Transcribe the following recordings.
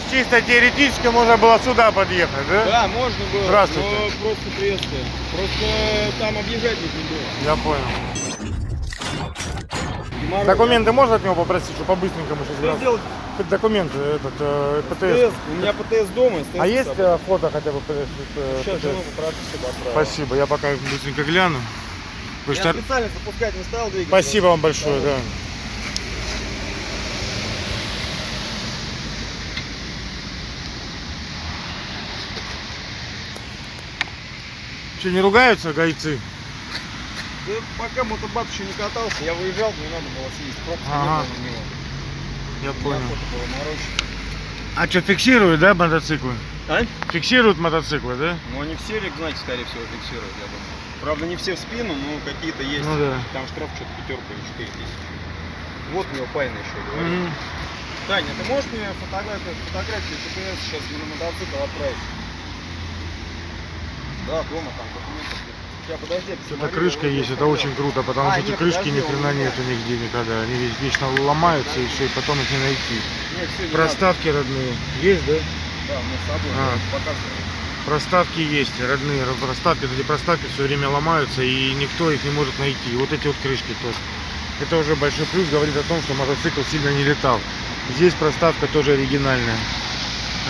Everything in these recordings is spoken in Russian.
есть чисто теоретически можно было сюда подъехать, да? Да, можно было, Здравствуйте. но просто приветствие. Просто там объезжать не было. Я понял. Мороз. Документы можно от него попросить, чтобы по-быстренькому Что сейчас сделать? Документы, этот, э, ПТС. ПТС. У меня ПТС дома. СТС А есть собой. э, фото хотя бы? э, Сейчас ПТС? жену. Спасибо, я пока быстренько гляну. Вы Я что- специально запускать не стал двигатель. Спасибо вам большое, да. Что, не ругаются гайцы? Да пока мотобат еще не катался, я выезжал, мне надо было съесть. Пробки Ага. не было на него. Я понял. А что, фиксируют, да, мотоциклы? А? Фиксируют мотоциклы, да? Ну они все, знаете, скорее всего, фиксируют, я думаю. Правда, не все в спину, но какие-то есть. Ну да. Там штраф что-то пятерку или четыре тысячи. Вот у него Пайна еще говорит. Таня, ты можешь мне фотографию, фотографию ТПС сейчас на мотоцикл отправить? Да, дома там документы. Сейчас, подожди, Это посмотрю, крышка есть, это сделал. очень круто, потому А, что эти крышки ни хрена нету нигде никогда. Они весь- вечно ломаются и все, и потом их не найти. Нет, всё, не Проставки родные. Есть, да? надо. Да, мы с собой А. показываем. Проставки есть, родные ро- проставки. Эти проставки все время ломаются и никто их не может найти. Вот эти вот крышки тоже. Это уже большой плюс, говорит о том, что мотоцикл сильно не летал. Здесь проставка тоже оригинальная.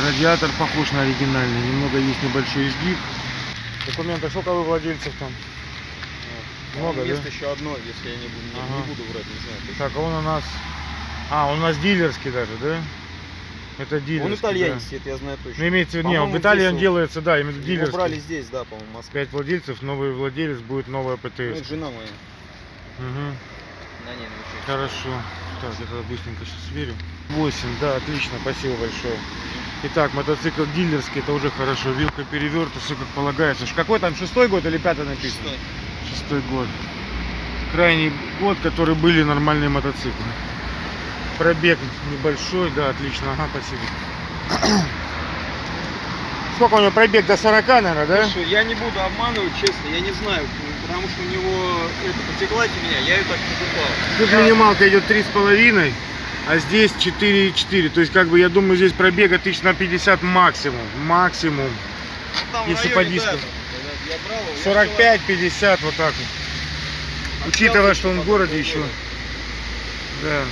Радиатор похож на оригинальный. Немного есть небольшой изгиб. Документы, сколько вы владельцев там? Много, Есть да? еще одно, если я не буду, не, Ага. не буду врать, не знаю. точно. Так, а он у нас... А, он у нас дилерский даже, да? Это дилерский, Он итальянец, да. это я знаю точно. Ну, имеется в виду, не, в Италии он делается, да, именно Его дилерский. брали здесь, да, по-моему, Москве. 5 владельцев, новый владелец будет новая Ну, ПТС. это жена моя. Мгм. На ней научилась. Хорошо. Так, я тогда быстренько сейчас сверю. 8, да, отлично, спасибо большое. Итак, мотоцикл дилерский, это уже хорошо. Вилка переверта, все как полагается. Какой там, шестой год или пятый написано? Шестой. Шестой год. Крайний год, который были нормальные мотоциклы. Пробег небольшой, да, отлично, ага, спасибо. Сколько у него пробег? До 40, наверное, да? Слушай, я не буду обманывать, честно, я не знаю, потому что у него это потекла меня, я ее так не покупал. Тут Я- минималка идет 3,5, а здесь 4,4. То есть, как бы, я думаю, здесь пробега тысяч на 50 максимум. Максимум. там если по диску. когда я брал его, я 45-50, вот так вот. взял, Учитывая, что он в городе еще. Да.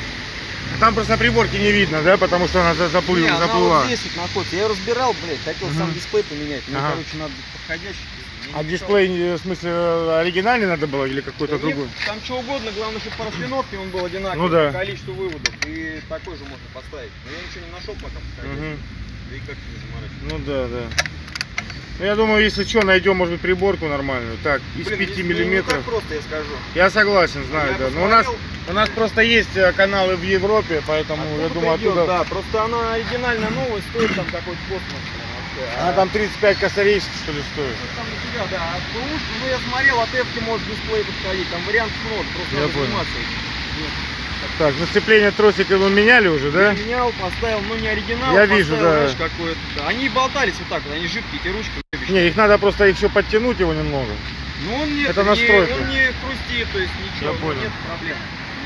Там просто на приборке не видно, да, потому что она за- заплыла. Не, она заплыла. вот здесь вот находится. Я ее разбирал, блядь, хотел сам Мгм. дисплей поменять. Мне, Ага. короче, надо подходящий. А дисплей, э, в смысле, э, оригинальный надо было или какой-то Да нет, другой? Там что угодно, главное, чтобы по распиновке он был одинаковый Ну да. по количеству выводов. И такой же можно поставить. Но я ничего не нашел пока. Да и как не заморачиваться. Ну да, да. Ну, я думаю, если что, найдем, может быть, приборку нормальную. Так, из Блин, 5 не- не- Не миллиметров. так просто, я скажу. Я согласен, знаю, Я да. Но у нас, посмотрел, у нас просто есть э, каналы в Европе, поэтому я откуда думаю, идет, оттуда... Да, просто она оригинальная новая, стоит там какой-то космос. Вообще. Она там 35 косарей, что ли, стоит. Ну, Там на тебя, да. А ну я смотрел, от Эвки может дисплей подходить, там вариантов много, просто Я надо понял. Нет. Так, ну сцепление тросика вы меняли уже, да? Я менял, поставил, ну не оригинал, Я вижу, да. знаешь, какой-то. да. Они болтались вот так вот, они жидкие, эти ручки. Не, их надо просто все подтянуть его немного. Ну он не, это не- настройка. он не хрустит, то есть ничего, ну, понял. нет проблем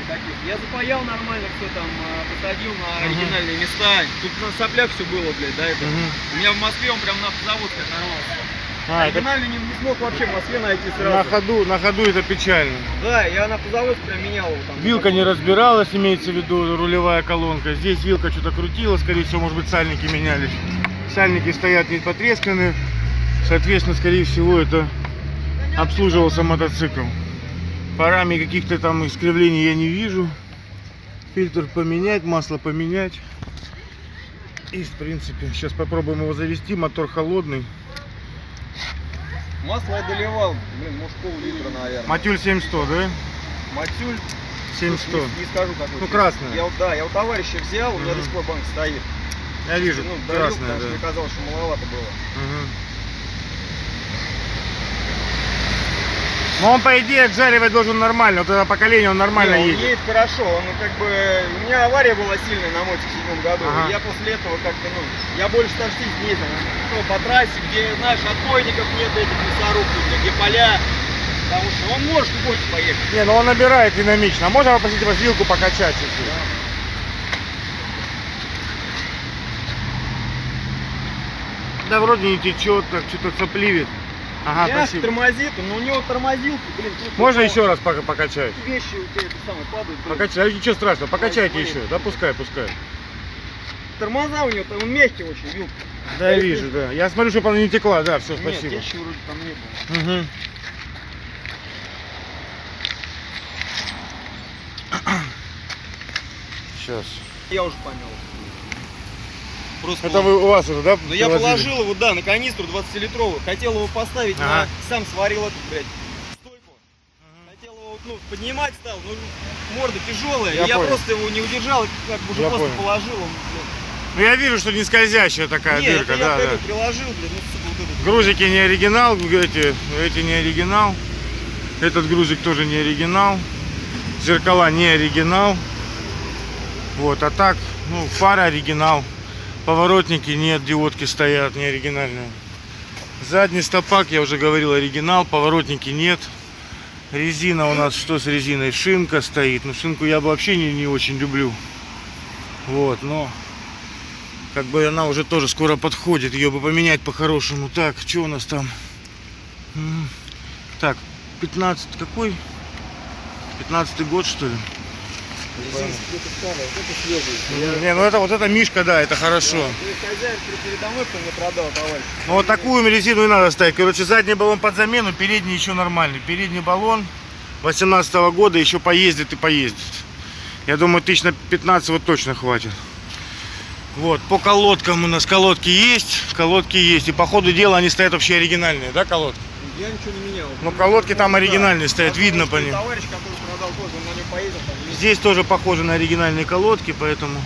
никаких. Я запаял нормально все там, а, посадил на оригинальные места. Тут на соплях все было, блядь, да, это. У меня в Москве он прям на автозаводской оторвался. А, это Оригинальный не, не смог вообще в Москве найти на сразу. ходу, на ходу это печально. Да, я на автозаводской прям менял его там. Вилка не разбиралась, имеется в виду рулевая колонка. Здесь вилка что-то крутила, скорее всего, может быть, сальники менялись. Сальники стоят не потресканы. Соответственно, скорее всего, это обслуживался мотоцикл. Парами каких-то там искривлений я не вижу. Фильтр поменять, масло поменять. И, в принципе, сейчас попробуем его завести. Мотор холодный. Масло я доливал, блин, может пол-литра, наверное. Матюль 7100, да? Матюль, 7100. не, не скажу какой. Ну, красная. Я, да, я у товарища взял, у меня сих пор банк стоит. Я вижу, Ну, красная, что мне да. казалось, что маловато было. Мгм. Но он, по идее, отжаривать должен нормально. Вот это поколение он нормально Не, он едет. едет хорошо, он как бы... У меня авария была сильная на моте в седьмом году. Ага. Я после этого как-то, ну, я больше такси не ездил. Ну, по трассе, где, знаешь, отбойников нет этих мясорубных, где поля. Потому что он может больше поехать. Не, ну он набирает динамично. А можно попросить вас вилку покачать чуть-чуть? Да вроде не течет, так что-то сопливит. Ага, Мягко спасибо. тормозит, но у него тормозилки, блин. Можно еще раз пока покачать? Вещи у тебя это самое падают. блин. Покачать, ничего страшного, покачайте Смотри. еще. Да пускай, пускай. Тормоза у него, он мягкий очень, вилка. Да, я вижу, да. Я смотрю, чтобы она не текла, да, все, Нет, спасибо. течи вроде там не было. Мгм. Сейчас. Я уже понял. Просто Это вы у вас уже, да? Ну я привозили? положил его, да, на канистру 20-литровую. Хотел его поставить Ага. на... Сам сварил эту, блядь, стойку. Хотел его, ну, поднимать стал, ну, морда тяжелая. Я и я просто его не удержал, и как бы уже Я просто понял. положил. Он, Ну я вижу, что не скользящая такая. Не, дырка, это я да, к да. приложил, блядь, ну, сука, вот этот. Грузики не оригинал, эти, эти не оригинал. Этот грузик тоже не оригинал. Зеркала не оригинал. Вот, а так, ну, фара оригинал. Поворотники нет, диодки стоят, не оригинальные. Задний стопак, я уже говорил, оригинал, поворотники нет. Резина у нас, что с резиной? Шинка стоит. Ну, шинку я бы вообще не, не очень люблю. Вот, но как бы она уже тоже скоро подходит. Ее бы поменять по-хорошему. Так, что у нас там? Так, 15 какой? 15 год, что ли? Не, ну это вот это Мишка, да, это хорошо. Ты хозяин передо мной, кто мне продал, товарищ. Ну вот такую резину и надо ставить. Короче, задний баллон под замену, передний еще нормальный. Передний баллон 18 года еще поездит и поездит. Я думаю, тысяч на 15 вот точно хватит. Вот, по колодкам у нас колодки есть, колодки есть. И по ходу дела они стоят вообще оригинальные, да, колодки? Я ничего не менял. Ну, колодки там Да. оригинальные стоят, видно по ним. Товарищ, который продал тоже, он на нем поездил. Здесь тоже похоже на оригинальные колодки, поэтому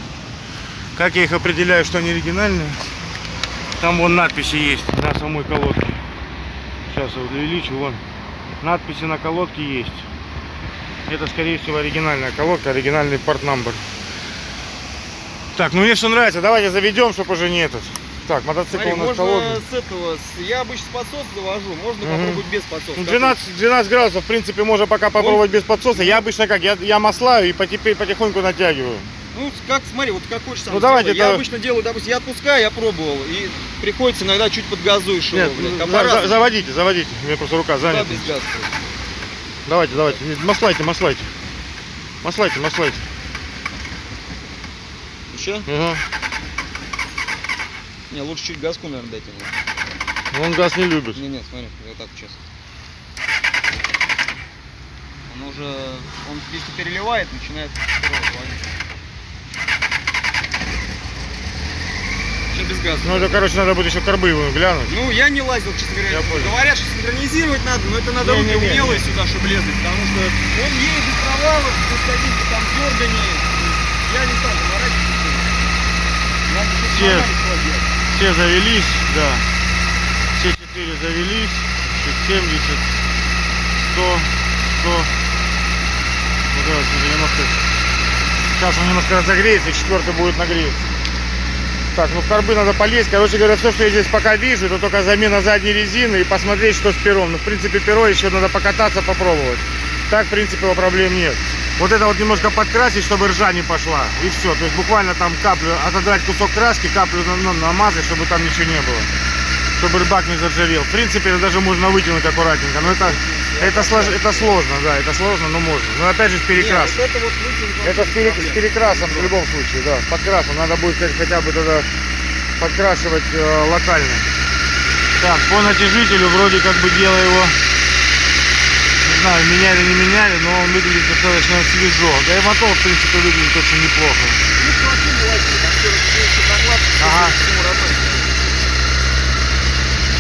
как я их определяю, что они оригинальные? Там вон надписи есть на самой колодке. Сейчас я увеличу, вон. Надписи на колодке есть. Это, скорее всего, оригинальная колодка, оригинальный порт-намбер. Так, ну мне все нравится. Давайте заведем, чтобы уже не этот. Так, мотоцикл Смотри, у нас можно холодный. с этого, с- я обычно с подсоса завожу, можно Мгм. попробовать без подсоса. Ну, Как 12, 12 градусов, в принципе, можно пока попробовать без подсоса. Я обычно как, я, я маслаю и потихоньку натягиваю. Ну, как, смотри, вот как хочешь сам Ну, давайте сделай. Я это- обычно делаю, допустим, я отпускаю, я пробовал, и приходится иногда чуть подгазуешь его, Нет, блядь. за- за- заводите, заводите. У меня просто рука Да, занята. без газа. Давайте, давайте. Маслайте, маслайте. Маслайте, маслайте. Еще? Ага. Не, лучше чуть газку, наверное, дать ему. Он газ не любит. Не, нет, смотри, вот так сейчас. Он уже, он если переливает, начинает. Сейчас без газа. Ну это, короче, надо будет еще карбы его глянуть. Ну, я не лазил, честно говоря. Я понял. Говорят, что синхронизировать надо, но это надо руки Не-не-не. умелые сюда, чтобы лезть, потому что он едет без провалов, без каких-то там дерганий. Я не стал поворачиваться. Надо что-то Все. Все завелись, да. Все четыре завелись. Чуть 70, 100, 100. Ну, давайте, немножко. Сейчас он немножко разогреется, четвертый будет нагреться. Так, ну в карбы надо полезть. Короче говоря, все, что я здесь пока вижу, это только замена задней резины и посмотреть, что с пером. Ну, в принципе, перо еще надо покататься, попробовать. Так, в принципе, проблем нет. Вот это вот немножко подкрасить, чтобы ржа не пошла. И все. То есть буквально там каплю, отодрать кусок краски, каплю ну, намазать, чтобы там ничего не было. Чтобы рыбак не заржавел. В принципе, это даже можно вытянуть аккуратненько. Но это, это, слож- это сложно, да, это сложно, но можно. Но опять же с перекрас. Не, вот это вот Это с, пере- с перекрасом в любом случае, да, с подкрасом. Надо будет как- хотя бы тогда подкрашивать э, локально. Так, по натяжителю вроде как бы дело его, знаю, меняли не меняли, но он выглядит достаточно свежо. Да и мотор, в принципе, выглядит очень неплохо. Ага.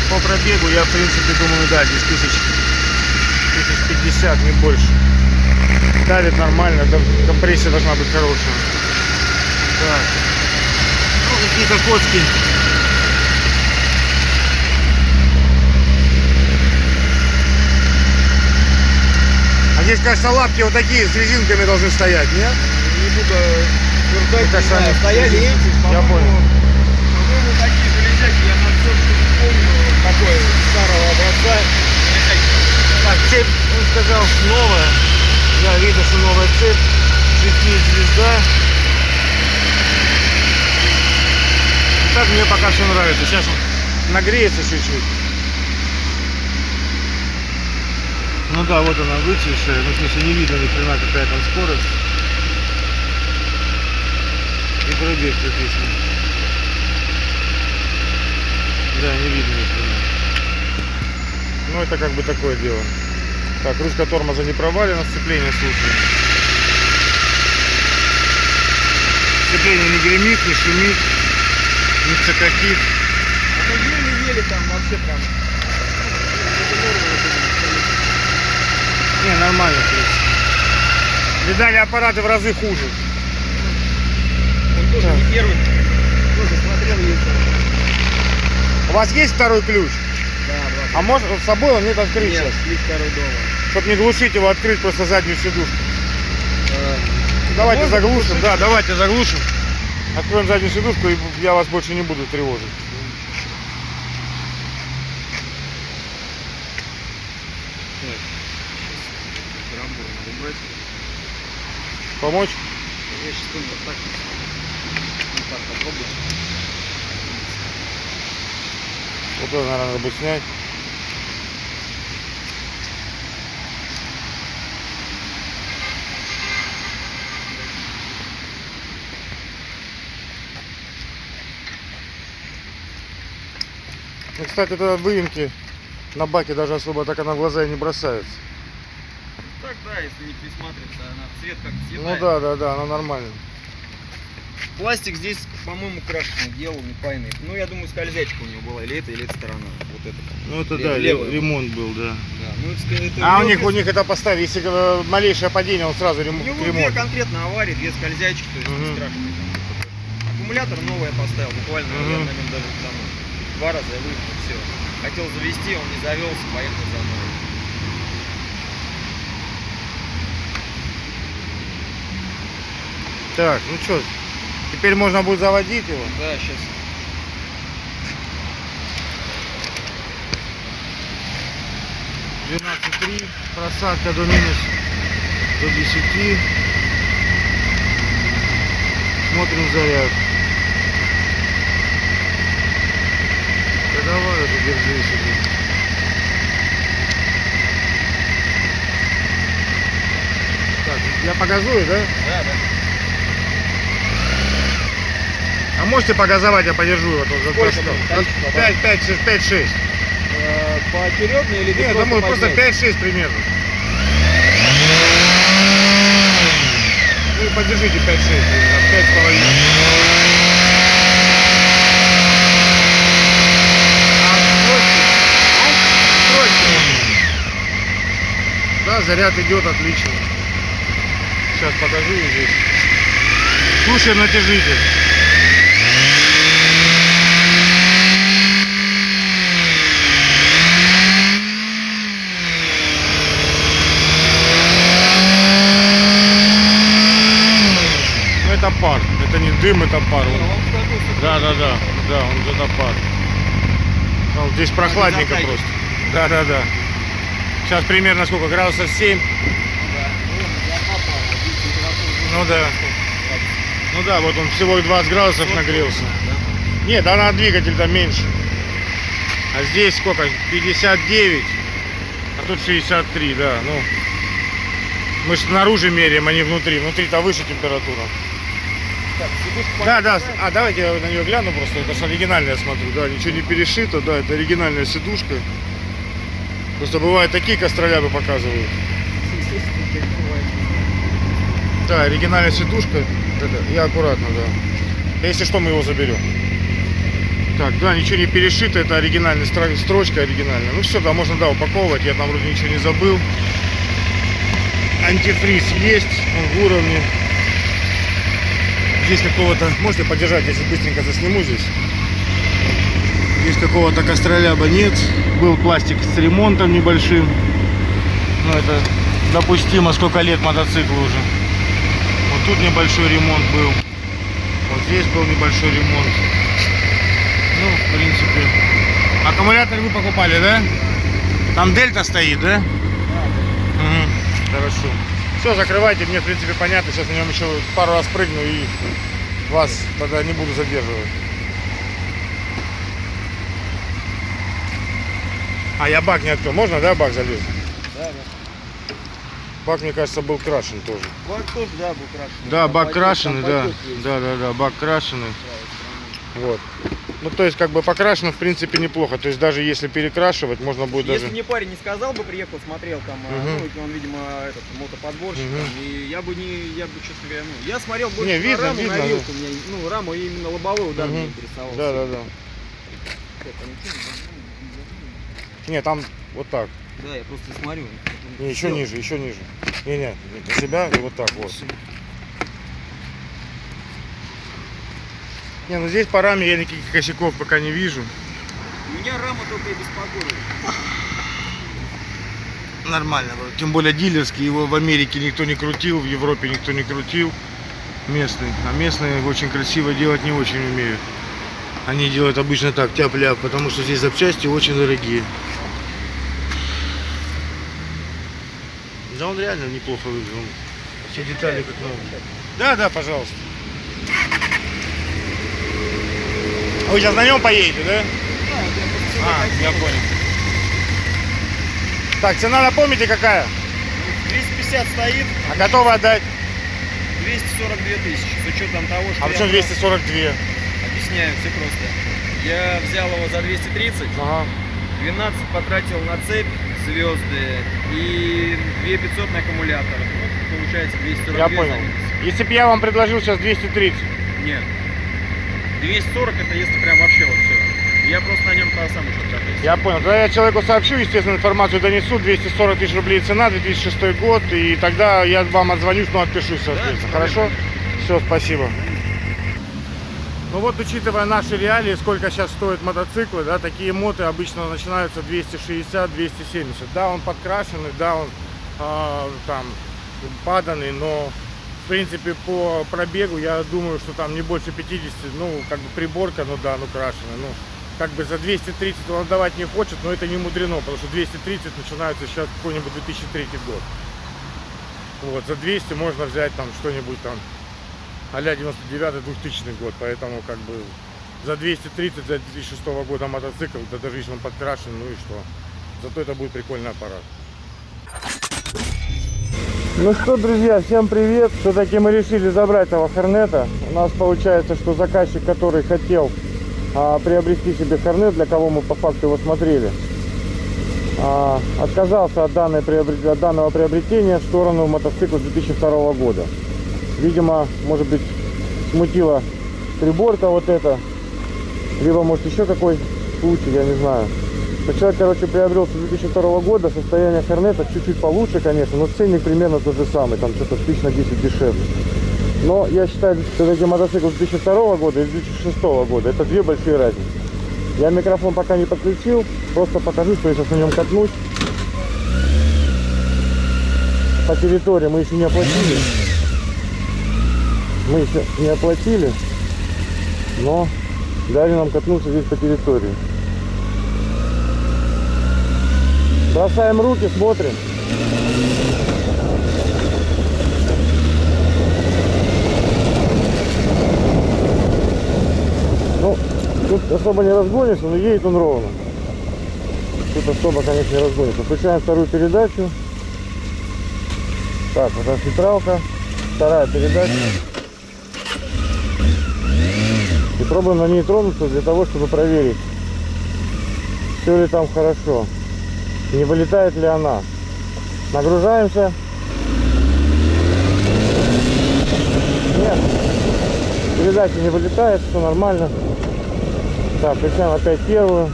По пробегу я, в принципе, думаю, да, здесь тысяч, тысяч пятьдесят, не больше. Давит нормально, компрессия должна быть хорошая. Так. Ну, какие-то коцки. Здесь, кажется, лапки вот такие с резинками должны стоять, нет? Не буду утверждать, кажется, не знаю, стояли эти, Я понял. По-моему, такие железяки, я на все, что помню, такой старого образца. Так, цепь, он сказал, новая. Да, видно, что новая цепь. Светит звезда. Так мне пока все нравится. Сейчас нагреется чуть-чуть. Ну да, вот она выцветшая, ну в смысле не видно ни хрена какая там скорость. И пробег написано. Да, не видно ни хрена. Ну это как бы такое дело. Так, ручка тормоза не провалена, сцепление слушаем. Сцепление не гремит, не шумит, не цокотит. А мы еле-еле там вообще прям. Не, нормально, в принципе. Видали аппараты в разы хуже. Он тоже Так. не первый. Тоже смотрел, ездил. У вас есть второй ключ? Да, два. А может с собой он нет открыть Нет, сейчас? второй дома. Чтобы не глушить его, открыть просто заднюю сидушку. А, Давайте заглушим, да, давайте заглушим. Откроем заднюю сидушку и я вас больше не буду тревожить. так. Карамбур надо брать. Помочь? Я сейчас только так. Вот так попробую. Вот это, наверное, надо будет снять. Ну, кстати, это выемки на баке даже особо так она в глаза и не бросается. Да, если не присматриваться, она цвет как Ну цветная. да, да, да, она нормальная. Пластик здесь, по-моему, крашеный делал, не пайный. Ну, я думаю, скользячка у него была, или это, или эта сторона. Вот это. Ну это Лев- да, левая. ремонт был, да. Да, ну это, это А у них, две- у них это поставили, если малейшее падение, он сразу У рем- него две ремонт. конкретно аварии, две скользячки, то есть Мгм. не страшно. Аккумулятор новый я поставил, буквально на нем даже там два раза я выехал, все. Хотел завести, он не завелся, поехал за мной. Так, ну что, теперь можно будет заводить его. Да, сейчас. Двенадцать три, просадка до минус до 10. Смотрим заряд. Да давай уже держи себе. Так, я погазую, да? Да, да. А можете погазовать, я подержу его тут Сколько за- будет? Количество, да? 5, 5, 6, 5, 6. Э, Поочередно или Нет, думаю, просто поднять? 5-6 примерно. Ну и подержите 5-6, примерно, 5 с половиной. А. Да, заряд идет отлично. Сейчас покажу здесь. Слушаем натяжитель. Пар, это не дым, это пар. Он-. Да, да, да, да, он это пар. Ну, здесь прохладненько просто. Да, да, да. Сейчас примерно сколько? Градусов 7? Да. Ну, да. Ну да, вот он всего 20 градусов нагрелся. Нет, да на двигатель то меньше. А здесь сколько? 59. А тут 63, да. Ну, мы же снаружи меряем, а не внутри. Внутри-то выше температура. Да, да. А давайте я на нее гляну просто. Это же оригинальная, я смотрю. Да, ничего не перешито. Да, это оригинальная сидушка. Просто бывают такие костролябы показывают. Да, оригинальная сидушка. Это, и аккуратно, да. Если что, мы его заберем. Так, да, ничего не перешито, это оригинальная стро- строчка оригинальная. Ну все, да, можно, да, упаковывать, я там вроде ничего не забыл. Антифриз есть, он в уровне. Здесь какого-то, можете подержать, если быстренько засниму здесь. Здесь какого-то костроляба нет. Был пластик с ремонтом небольшим. Ну это допустимо, сколько лет мотоциклу уже. Вот тут небольшой ремонт был. Вот здесь был небольшой ремонт. Ну, в принципе. Аккумулятор вы покупали, да? Там дельта стоит, да? Мгм, Хорошо. Все, закрывайте, мне в принципе понятно. Сейчас на нем еще пару раз прыгну и вас тогда не буду задерживать. А, я бак не открыл. Можно, да, бак залез? Да, да. Бак, мне кажется, был крашен тоже. Бак тоже, да, был крашеный. Да, бак крашеный, да. Да, да, да, бак крашеный. Вот. Ну, то есть, как бы покрашено, в принципе, неплохо. То есть, даже если перекрашивать, можно будет Если даже... мне парень не сказал бы, приехал, смотрел там, Мгм. ну, он, видимо, этот мотоподборщик, Мгм. там, и я бы не, я бы, честно говоря, ну, я смотрел больше Не, на видно, раму, видно, на да. вилку, меня, ну, раму именно лобовой удар меня Мгм. интересовал. Да, да, да. Ничего не там вот так. Да, я просто смотрю. Не, еще ниже, еще ниже. Не, не, себя и вот так вот. Не, ну здесь по раме я никаких косяков пока не вижу. Меня рама только и беспокоит. Нормально. Тем более дилерский, его в Америке никто не крутил, в Европе никто не крутил. Местный. А местные очень красиво делать не очень умеют. Они делают обычно так, тяп-ляп, потому что здесь запчасти очень дорогие. Да он реально неплохо выглядит. Все детали как новые. Да, да, пожалуйста. А Вы сейчас на нем поедете, да? А, я понял. Так, цена напомните какая? 250 стоит, А готовы отдать? 242 тысячи, с учетом того, что А почему 242? объясняю, все просто. Я взял его за 230, Ага. 12 потратил на цепь, звезды и 2500 на аккумулятор. Ну, получается 242 Я понял. Если бы я вам предложил сейчас 230. Нет. 240 это если прям вообще вот все. Я просто на нем то сам еще катаюсь. Я понял. Тогда я человеку сообщу, естественно, информацию донесу. 240 тысяч рублей цена, 2006 год. И тогда я вам отзвонюсь, но отпишусь, соответственно. Да, Хорошо? Все, спасибо. Ну вот, учитывая наши реалии, сколько сейчас стоят мотоциклы, да, такие моты обычно начинаются 260-270. Да, он подкрашенный, да, он а, там паданный, но в принципе по пробегу я думаю, что там не больше 50, ну как бы приборка, ну да, ну крашеная, ну как бы за 230 он отдавать не хочет, но это не мудрено, потому что 230 начинается сейчас какой-нибудь 2003 год. Вот, за 200 можно взять там что-нибудь там а-ля 99-2000 год, поэтому как бы за 230 за 2006 года мотоцикл, да даже если он подкрашен, ну и что. Зато это будет прикольный аппарат. Ну что, друзья, всем привет! Все-таки мы решили забрать этого Хорнета. У нас получается, что заказчик, который хотел а, приобрести себе Хорнет, для кого мы по факту его смотрели, а, отказался от, данной от данного приобретения в сторону мотоцикла 2002 года. Видимо, может быть, смутила приборка вот эта, либо может еще какой случай, я не знаю. Но короче, приобрел с 2002 года, состояние Хорнета чуть-чуть получше, конечно, но ценник примерно тот же самый, там что-то тысяч на 10 дешевле. Но я считаю, все-таки мотоцикл 2002 года и 2006 года, это две большие разницы. Я микрофон пока не подключил, просто покажу, что я сейчас на нем катнусь. По территории мы еще не оплатили. Мы еще не оплатили, но дали нам катнуться здесь по территории. Бросаем руки, смотрим. Ну, тут особо не разгонишься, но едет он ровно. Тут особо, конечно, не разгонишься. Включаем вторую передачу. Так, вот фильтралка. Вторая передача. И пробуем на ней тронуться для того, чтобы проверить, все ли там хорошо. Не вылетает ли она. Нагружаемся. Нет. Передача не вылетает, все нормально. Так, включаем опять первую.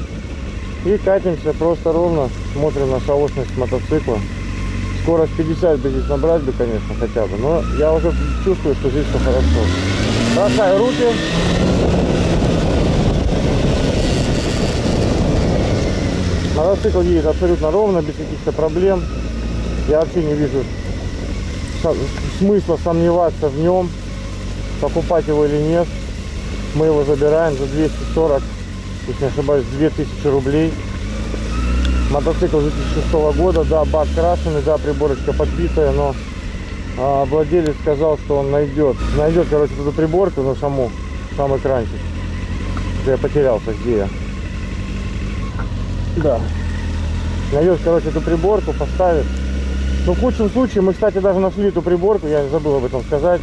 И катимся просто ровно. Смотрим на шалостность мотоцикла. Скорость 50 бы здесь набрать бы, конечно, хотя бы. Но я уже чувствую, что здесь все хорошо. Бросаю руки. Мотоцикл едет абсолютно ровно, без каких-то проблем. Я вообще не вижу смысла сомневаться в нем, покупать его или нет. Мы его забираем за 240, если не ошибаюсь, 2000 рублей. Мотоцикл 2006 года, да, бак крашеный, да, приборочка подбитая, но а, владелец сказал, что он найдет, найдет, короче, эту приборку на саму, сам экранчик. Я потерялся, где я. Да. Найдет, короче, эту приборку, поставит. Ну, в худшем случае, мы, кстати, даже нашли эту приборку, я забыл об этом сказать.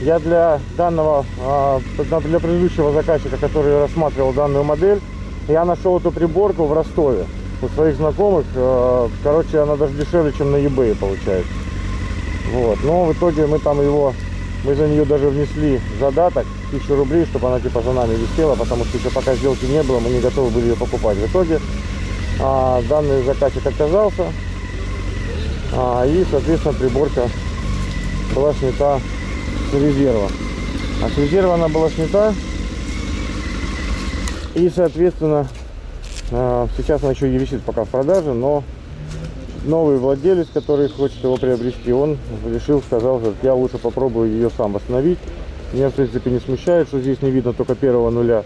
Я для данного, а, для предыдущего заказчика, который рассматривал данную модель, я нашел эту приборку в Ростове у своих знакомых. а, Короче, она даже дешевле, чем на eBay получается. Вот. Но в итоге мы там его, мы за нее даже внесли задаток, тысячу рублей, чтобы она типа за нами висела, потому что еще пока сделки не было, мы не готовы были ее покупать. В итоге а, данный заказчик отказался, а, и, соответственно, приборка была снята с резерва. А с резерва она была снята, и, соответственно, а, сейчас она еще и висит пока в продаже, но новый владелец, который хочет его приобрести, он решил, сказал, что я лучше попробую ее сам восстановить. Меня, в принципе, не смущает, что здесь не видно только первого нуля.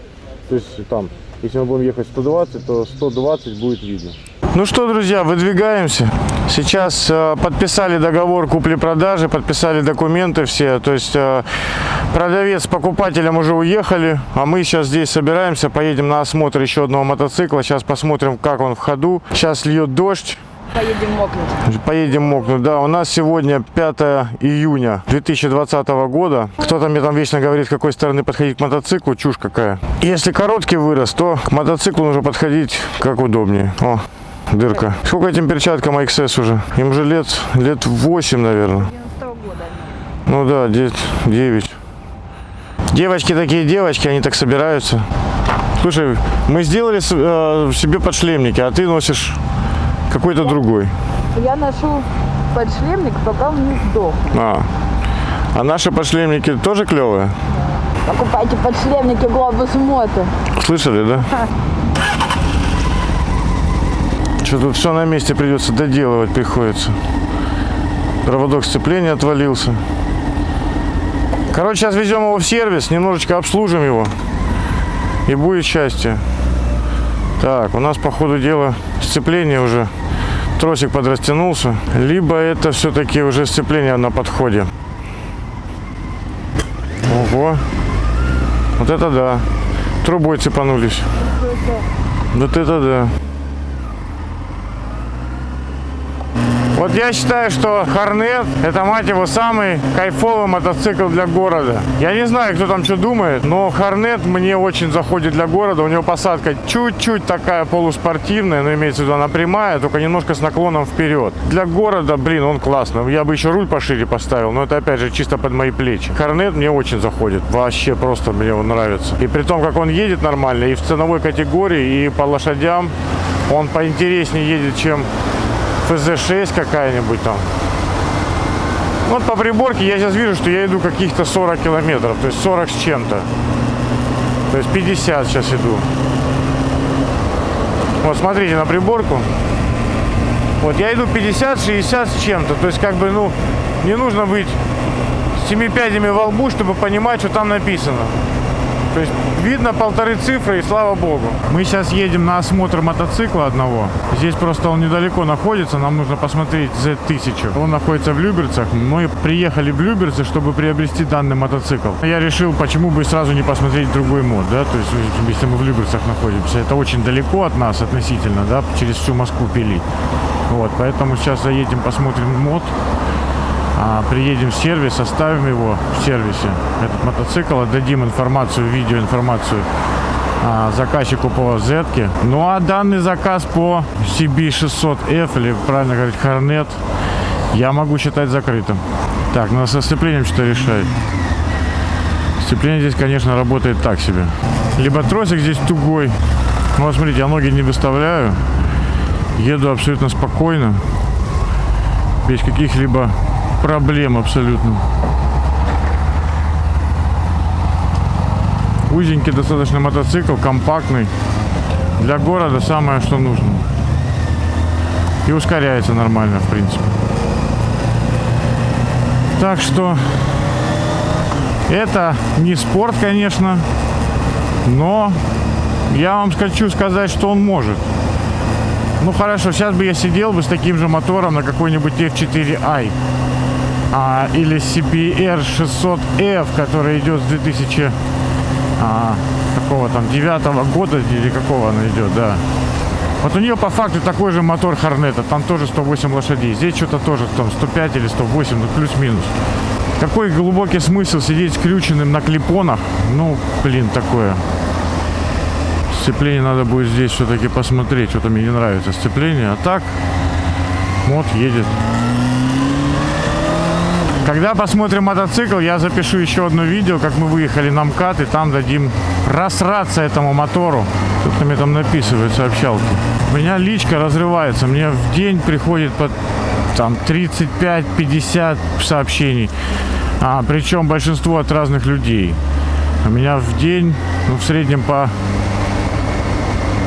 То есть там, если мы будем ехать 120, то 120 будет видно. Ну что, друзья, выдвигаемся. Сейчас э, подписали договор купли-продажи, подписали документы все. То есть э, продавец с покупателем уже уехали, а мы сейчас здесь собираемся, поедем на осмотр еще одного мотоцикла. Сейчас посмотрим, как он в ходу. Сейчас льет дождь. Поедем мокнуть. Поедем мокнуть, да. У нас сегодня 5 июня 2020 года. Кто-то мне там вечно говорит, с какой стороны подходить к мотоциклу. Чушь какая. Если короткий вырос, то к мотоциклу нужно подходить как удобнее. О, дырка. Сколько этим перчаткам XS уже? Им же лет, лет 8, наверное. 90 года. Ну да, 9. Девочки такие девочки, они так собираются. Слушай, мы сделали э, себе подшлемники, а ты носишь какой-то другой. Я ношу подшлемник, пока он не сдох. А. А наши подшлемники тоже клевые? Покупайте подшлемники Глобус Мото. Слышали, да? Что тут все на месте придется доделывать приходится. Проводок сцепления отвалился. Короче, сейчас везем его в сервис, немножечко обслужим его. И будет счастье. Так, у нас по ходу дела сцепление уже. Тросик подрастянулся. Либо это все-таки уже сцепление на подходе. Ого. Вот это да. Трубой цепанулись. Вот это да. Вот я считаю, что Хорнет это, мать его, самый кайфовый мотоцикл для города. Я не знаю, кто там что думает, но Хорнет мне очень заходит для города. У него посадка чуть-чуть такая полуспортивная, но имеется в виду она прямая, только немножко с наклоном вперед. Для города, блин, он классный. Я бы еще руль пошире поставил, но это опять же чисто под мои плечи. Хорнет мне очень заходит. Вообще просто мне он нравится. И при том, как он едет нормально, и в ценовой категории, и по лошадям, он поинтереснее едет, чем ФЗ-6 какая-нибудь там. Вот по приборке я сейчас вижу, что я иду каких-то 40 километров, то есть 40 с чем-то. То есть 50 сейчас иду. Вот смотрите на приборку. Вот я иду 50-60 с чем-то. То есть как бы, ну, не нужно быть с семи пядями во лбу, чтобы понимать, что там написано. То есть видно полторы цифры и слава богу. Мы сейчас едем на осмотр мотоцикла одного. Здесь просто он недалеко находится, нам нужно посмотреть Z1000. Он находится в Люберцах. Мы приехали в Люберцы, чтобы приобрести данный мотоцикл. Я решил, почему бы сразу не посмотреть другой мод, да, то есть если мы в Люберцах находимся. Это очень далеко от нас относительно, да, через всю Москву пилить. Вот, поэтому сейчас заедем, посмотрим мод. А, приедем в сервис, оставим его в сервисе, этот мотоцикл, отдадим информацию, видеоинформацию а, заказчику по Z. Ну а данный заказ по CB600F, или правильно говорить, Hornet, я могу считать закрытым. Так, надо со сцеплением что-то решать. Сцепление здесь, конечно, работает так себе. Либо тросик здесь тугой. Ну, вот смотрите, я ноги не выставляю. Еду абсолютно спокойно. Без каких-либо проблем абсолютно. Узенький достаточно мотоцикл, компактный. Для города самое, что нужно. И ускоряется нормально, в принципе. Так что это не спорт, конечно, но я вам хочу сказать, что он может. Ну хорошо, сейчас бы я сидел бы с таким же мотором на какой-нибудь F4i а, или CBR 600F, который идет с 2000 а, какого там девятого года или какого она идет, да. Вот у нее по факту такой же мотор Хорнета, там тоже 108 лошадей. Здесь что-то тоже там 105 или 108, ну плюс-минус. Какой глубокий смысл сидеть скрюченным на клипонах? Ну, блин, такое. Сцепление надо будет здесь все-таки посмотреть. Что-то мне не нравится сцепление. А так, вот едет. Когда посмотрим мотоцикл, я запишу еще одно видео, как мы выехали на МКАД, и там дадим просраться этому мотору. Кто-то мне там написывает сообщалки. У меня личка разрывается. Мне в день приходит под там 35-50 сообщений. А, причем большинство от разных людей. У меня в день, ну, в среднем по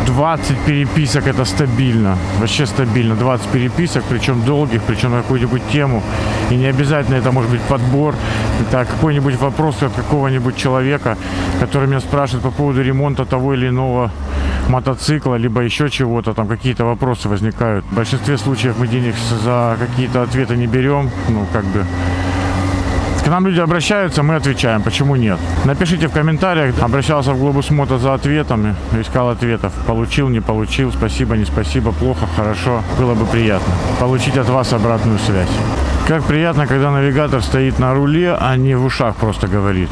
20 переписок это стабильно. Вообще стабильно. 20 переписок, причем долгих, причем на какую-нибудь тему. И не обязательно это может быть подбор. Это какой-нибудь вопрос от какого-нибудь человека, который меня спрашивает по поводу ремонта того или иного мотоцикла, либо еще чего-то, там какие-то вопросы возникают. В большинстве случаев мы денег за какие-то ответы не берем, ну, как бы, к нам люди обращаются, мы отвечаем. Почему нет? Напишите в комментариях. Обращался в Глобус Мото за ответами. Искал ответов. Получил, не получил. Спасибо, не спасибо. Плохо, хорошо. Было бы приятно. Получить от вас обратную связь. Как приятно, когда навигатор стоит на руле, а не в ушах просто говорит.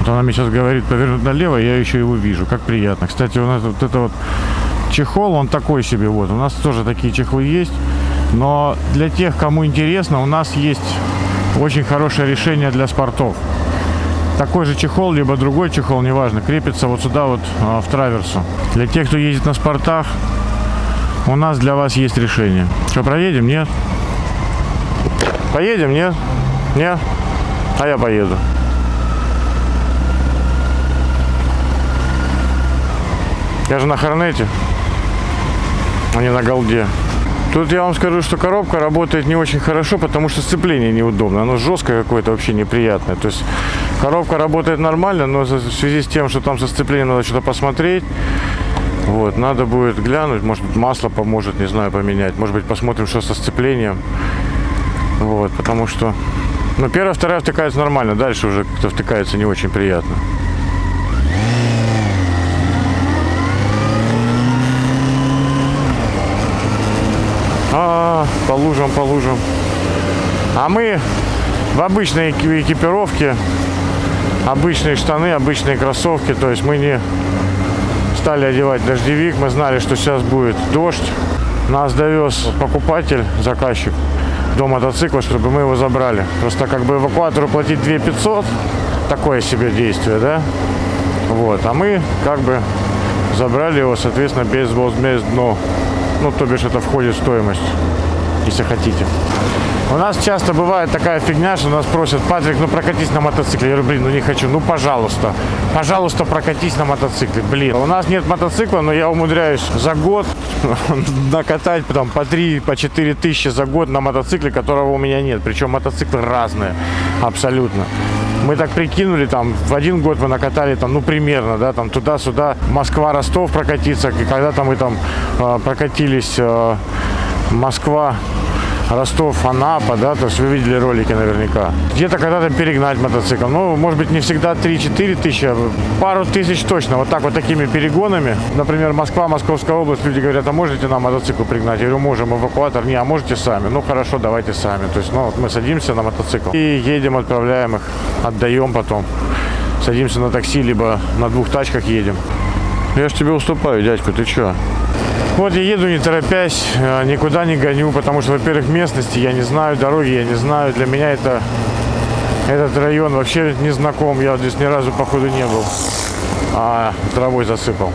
Вот она мне сейчас говорит повернуть налево, я еще его вижу. Как приятно. Кстати, у нас вот это вот чехол, он такой себе вот. У нас тоже такие чехлы есть. Но для тех, кому интересно, у нас есть очень хорошее решение для спортов. Такой же чехол, либо другой чехол, неважно, крепится вот сюда вот а, в траверсу. Для тех, кто ездит на спортах, у нас для вас есть решение. Что, проедем? Нет? Поедем? Нет? Нет? А я поеду. Я же на Хорнете, а не на Голде. Тут я вам скажу, что коробка работает не очень хорошо, потому что сцепление неудобно. Оно жесткое какое-то, вообще неприятное. То есть коробка работает нормально, но в связи с тем, что там со сцеплением надо что-то посмотреть, вот, надо будет глянуть, может быть масло поможет, не знаю, поменять. Может быть посмотрим, что со сцеплением. Вот, потому что, ну, первая, вторая втыкается нормально, дальше уже как-то втыкается не очень приятно. А, по лужам, по лужам. А мы в обычной эки- экипировке, обычные штаны, обычные кроссовки. То есть мы не стали одевать дождевик. Мы знали, что сейчас будет дождь. Нас довез покупатель, заказчик до мотоцикла, чтобы мы его забрали. Просто как бы эвакуатору платить 2 500, такое себе действие, да? Вот, а мы как бы забрали его, соответственно, без возмездно. Ну, то бишь это входит в стоимость, если хотите. У нас часто бывает такая фигня, что нас просят, Патрик, ну прокатись на мотоцикле. Я говорю, блин, ну не хочу, ну пожалуйста, пожалуйста, прокатись на мотоцикле. Блин, у нас нет мотоцикла, но я умудряюсь за год накатать там, по 3, по 4 тысячи за год на мотоцикле, которого у меня нет. Причем мотоциклы разные, абсолютно. Мы так прикинули, там, в один год мы накатали, там, ну, примерно, да, там, туда-сюда, Москва-Ростов прокатиться, и когда-то мы там э, прокатились э, Москва, Ростов, Анапа, да, то есть вы видели ролики наверняка. Где-то когда-то перегнать мотоцикл. Ну, может быть, не всегда 3-4 тысячи, а пару тысяч точно. Вот так вот такими перегонами. Например, Москва, Московская область, люди говорят, а можете нам мотоцикл пригнать? Я говорю, можем, эвакуатор. Не, а можете сами? Ну, хорошо, давайте сами. То есть, ну, вот мы садимся на мотоцикл и едем, отправляем их, отдаем потом. Садимся на такси, либо на двух тачках едем. Я ж тебе уступаю, дядька, ты чё? Вот я еду не торопясь, э, никуда не гоню, потому что, во-первых, местности я не знаю, дороги я не знаю. Для меня это этот район вообще не знаком, я здесь ни разу походу не был, а травой засыпал.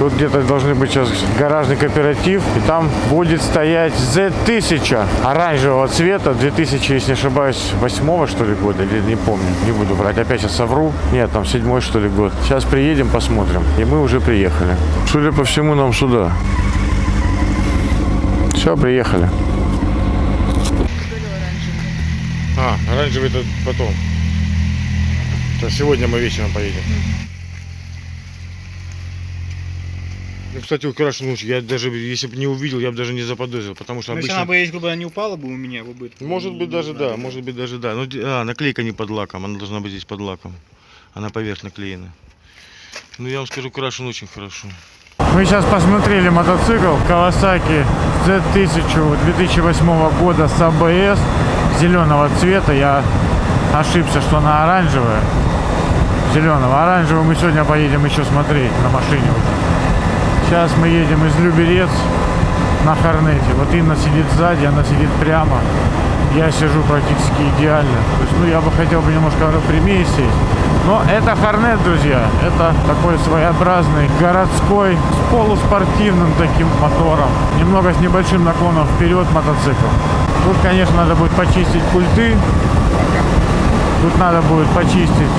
Тут где-то должны быть сейчас гаражный кооператив, и там будет стоять Z1000 оранжевого цвета, 2000, если не ошибаюсь, восьмого что ли года, или не помню, не буду врать, опять сейчас совру. Нет, там седьмой что ли год. Сейчас приедем, посмотрим. И мы уже приехали. Судя по всему, нам сюда. Все, приехали. А, оранжевый это потом. То сегодня мы вечером поедем. Ну, кстати, украшен лучше. Я даже, если бы не увидел, я бы даже не заподозрил, потому что Ну, если обычно... она бы, если бы она не упала бы у меня, бы бы- Может быть даже да, может быть даже да. Ну, а, наклейка не под лаком, она должна быть здесь под лаком. Она поверх наклеена. Ну, я вам скажу, крашен очень хорошо. Мы сейчас посмотрели мотоцикл Kawasaki Z1000 2008 года с ABS зеленого цвета. Я ошибся, что она оранжевая. Зеленого. Оранжевого мы сегодня поедем еще смотреть на машине уже. Сейчас мы едем из Люберец на Хорнете. Вот Инна сидит сзади, она сидит прямо. Я сижу практически идеально. То есть, ну, я бы хотел бы немножко прямее сесть. Но это Хорнет, друзья. Это такой своеобразный городской с полуспортивным таким мотором. Немного с небольшим наклоном вперед мотоцикл. Тут, конечно, надо будет почистить пульты. Тут надо будет почистить,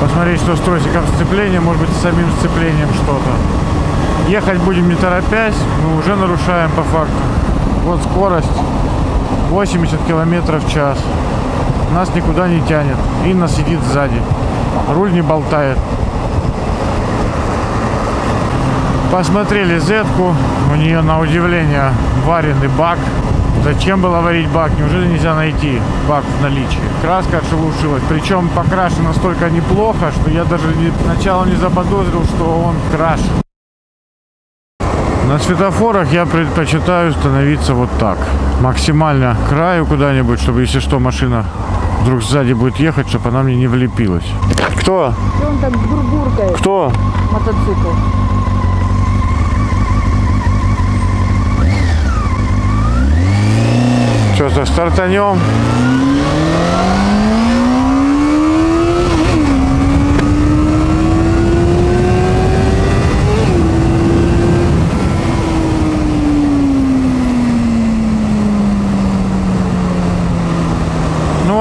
посмотреть, что с тросиком сцепления, может быть, с самим сцеплением что-то. Ехать будем не торопясь, мы уже нарушаем по факту. Вот скорость 80 километров в час. Нас никуда не тянет. Инна сидит сзади. Руль не болтает. Посмотрели зетку. У нее на удивление вареный бак. Зачем было варить бак? Неужели нельзя найти бак в наличии? Краска отшелушилась. Причем покрашен настолько неплохо, что я даже сначала не заподозрил, что он крашен. На светофорах я предпочитаю становиться вот так. Максимально к краю куда-нибудь, чтобы если что машина вдруг сзади будет ехать, чтобы она мне не влепилась. Кто? Что он так бурбуркает, Кто? мотоцикл? Что-то стартанем.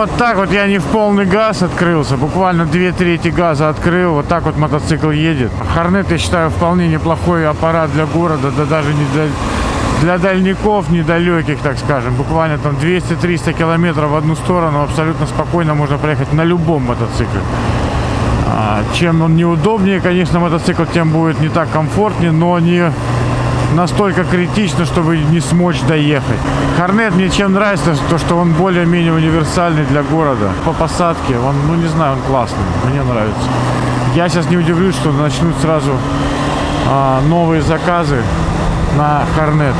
Вот так вот я не в полный газ открылся, буквально две трети газа открыл, вот так вот мотоцикл едет. Хорнет, я считаю, вполне неплохой аппарат для города, да даже не для, для дальников недалеких, так скажем. Буквально там 200-300 километров в одну сторону абсолютно спокойно можно проехать на любом мотоцикле. А, чем он неудобнее, конечно, мотоцикл, тем будет не так комфортнее, но не настолько критично, чтобы не смочь доехать. Хорнет мне чем нравится, то что он более-менее универсальный для города. По посадке, он, ну не знаю, он классный, мне нравится. Я сейчас не удивлюсь, что начнут сразу а, новые заказы на Хорнет.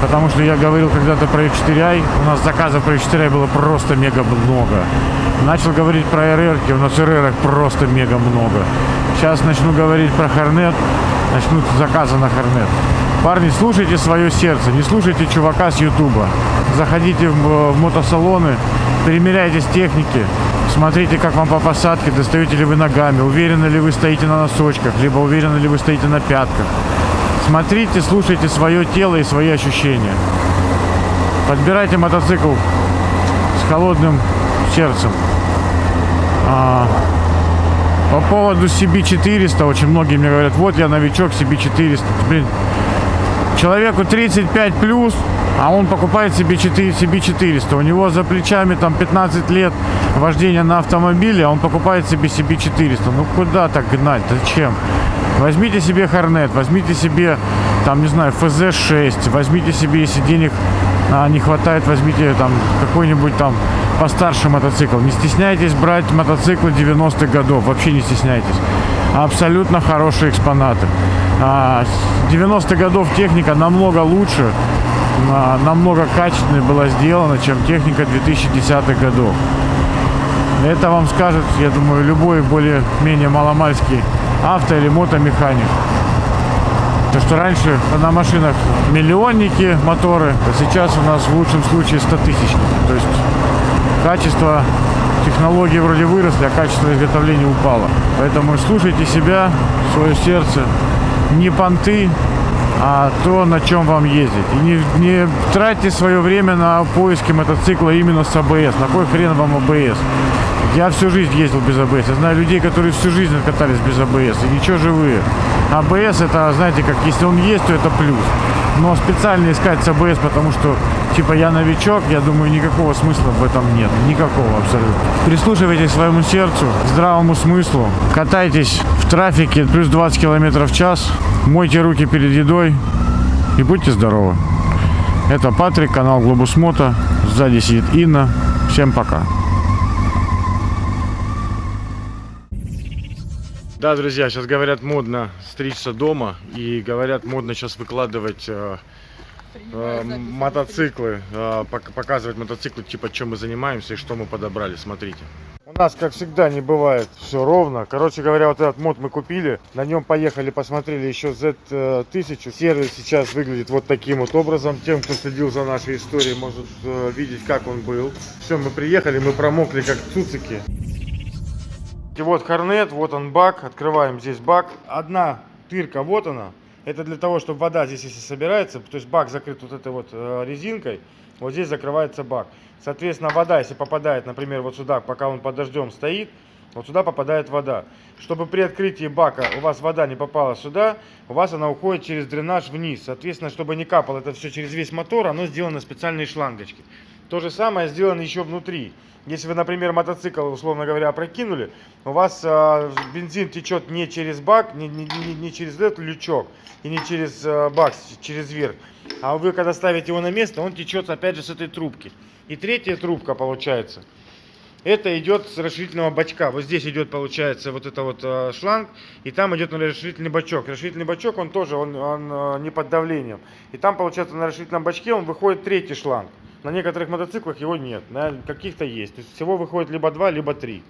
Потому что я говорил когда-то про F4i, у нас заказов про F4i было просто мега много. Начал говорить про RR, у нас RR просто мега много. Сейчас начну говорить про Хорнет, начнут заказы на Хорнет. Парни, слушайте свое сердце, не слушайте чувака с Ютуба. Заходите в, в мотосалоны, примеряйтесь техники, смотрите, как вам по посадке, достаете ли вы ногами, уверены ли вы стоите на носочках, либо уверены ли вы стоите на пятках. Смотрите, слушайте свое тело и свои ощущения. Подбирайте мотоцикл с холодным сердцем. А, по поводу CB400, очень многие мне говорят, вот я новичок CB400. Блин, человеку 35 плюс, а он покупает себе 4, CB400. У него за плечами там 15 лет вождения на автомобиле, а он покупает себе CB400. Ну куда так гнать? Зачем? Возьмите себе Хорнет, возьмите себе, там, не знаю, FZ6, возьмите себе, если денег а, не хватает, возьмите там какой-нибудь там постарше мотоцикл. Не стесняйтесь брать мотоциклы 90-х годов, вообще не стесняйтесь. Абсолютно хорошие экспонаты. А, 90-х годов техника намного лучше, а, намного качественнее была сделана, чем техника 2010-х годов. Это вам скажет, я думаю, любой более-менее маломальский авто или мотомеханик. То, что раньше на машинах миллионники моторы, а сейчас у нас в лучшем случае 100 тысячники. То есть качество технологии вроде выросли, а качество изготовления упало. Поэтому слушайте себя, свое сердце, не понты, а то, на чем вам ездить. И не, не тратьте свое время на поиски мотоцикла именно с АБС. На кой хрен вам АБС? Я всю жизнь ездил без АБС. Я знаю людей, которые всю жизнь катались без АБС. И ничего живые. АБС это, знаете, как если он есть, то это плюс. Но специально искать с АБС, потому что, типа, я новичок, я думаю, никакого смысла в этом нет. Никакого абсолютно. Прислушивайтесь к своему сердцу, здравому смыслу. Катайтесь в трафике плюс 20 километров в час. Мойте руки перед едой. И будьте здоровы. Это Патрик, канал Глобус Мото. Сзади сидит Инна. Всем пока. Да, друзья, сейчас говорят модно стричься дома и говорят модно сейчас выкладывать э, э, мотоциклы, э, пок- показывать мотоциклы, типа чем мы занимаемся и что мы подобрали. Смотрите. У нас, как всегда, не бывает все ровно. Короче говоря, вот этот мод мы купили, на нем поехали, посмотрели еще Z1000. Сервис сейчас выглядит вот таким вот образом. Тем, кто следил за нашей историей, может э, видеть, как он был. Все, мы приехали, мы промокли, как цуцики. И вот хорнет, вот он бак, открываем здесь бак. Одна тырка, вот она. Это для того, чтобы вода здесь, если собирается, то есть бак закрыт вот этой вот э, резинкой, вот здесь закрывается бак. Соответственно, вода, если попадает, например, вот сюда, пока он под дождем стоит, вот сюда попадает вода. Чтобы при открытии бака у вас вода не попала сюда, у вас она уходит через дренаж вниз. Соответственно, чтобы не капало это все через весь мотор, оно сделано специальные шлангочки. То же самое сделано еще внутри. Если вы, например, мотоцикл, условно говоря, опрокинули, у вас э, бензин течет не через бак, не, не- не- через этот лючок и не через э, бак, через верх, а вы когда ставите его на место, он течет опять же с этой трубки. И третья трубка получается. Это идет с расширительного бачка. Вот здесь идет, получается, вот это вот э, шланг, и там идет на расширительный бачок. Расширительный бачок, он тоже, он, он, э, не под давлением. И там, получается, на расширительном бачке он выходит третий шланг. На некоторых мотоциклах его нет, на каких-то есть. То есть всего выходит либо два, либо три.